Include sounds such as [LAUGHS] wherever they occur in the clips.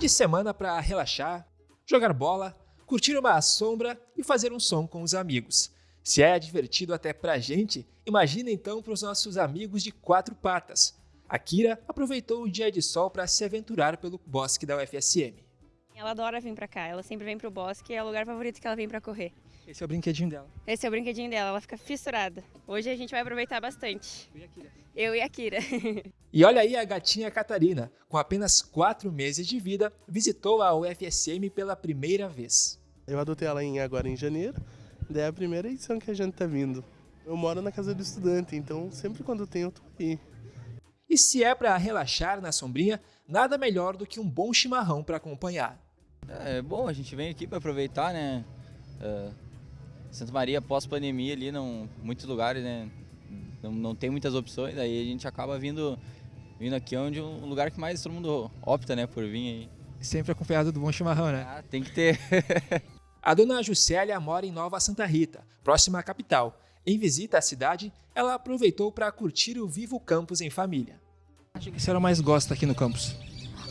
de semana para relaxar, jogar bola, curtir uma sombra e fazer um som com os amigos. Se é divertido até pra gente, imagina então para os nossos amigos de quatro patas. A Kira aproveitou o dia de sol para se aventurar pelo bosque da UFSM. Ela adora vir pra cá, ela sempre vem pro bosque, é o lugar favorito que ela vem pra correr. Esse é o brinquedinho dela. Esse é o brinquedinho dela, ela fica fissurada. Hoje a gente vai aproveitar bastante. Eu e a Kira. [LAUGHS] E olha aí a gatinha Catarina, com apenas 4 meses de vida, visitou a UFSM pela primeira vez. Eu adotei ela em, agora em janeiro, daí é a primeira edição que a gente tá vindo. Eu moro na casa do estudante, então sempre quando tem eu tô aí. E se é para relaxar na sombrinha, nada melhor do que um bom chimarrão para acompanhar. É bom, a gente vem aqui para aproveitar, né? Uh, Santa Maria, pós-pandemia ali, não, muitos lugares, né? Não, não tem muitas opções, aí a gente acaba vindo, vindo aqui onde um lugar que mais todo mundo opta, né, por vir aí. Sempre acompanhado do bom chimarrão, né? Ah, tem que ter. [LAUGHS] A dona Juscelia mora em Nova Santa Rita, próxima à capital. Em visita à cidade, ela aproveitou para curtir o Vivo Campus em família. Acho que a senhora mais gosta aqui no campus?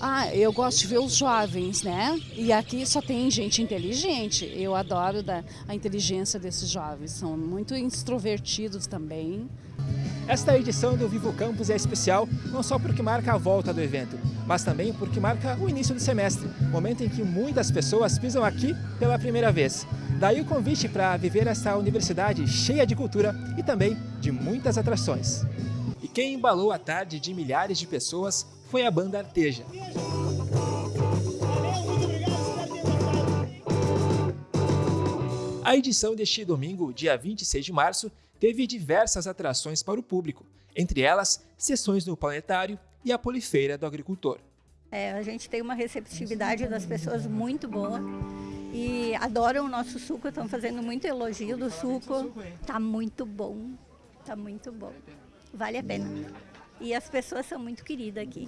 Ah, eu gosto de ver os jovens, né? E aqui só tem gente inteligente. Eu adoro da, a inteligência desses jovens. São muito extrovertidos também. Esta edição do Vivo Campus é especial não só porque marca a volta do evento, mas também porque marca o início do semestre, momento em que muitas pessoas pisam aqui pela primeira vez. Daí o convite para viver essa universidade cheia de cultura e também de muitas atrações. E quem embalou a tarde de milhares de pessoas foi a banda Arteja. A edição deste domingo, dia 26 de março, teve diversas atrações para o público, entre elas sessões no Planetário e a Polifeira do Agricultor. É, a gente tem uma receptividade das pessoas muito boa e adoram o nosso suco, estão fazendo muito elogio do suco. Tá muito bom, tá muito bom. Vale a pena. E as pessoas são muito queridas aqui.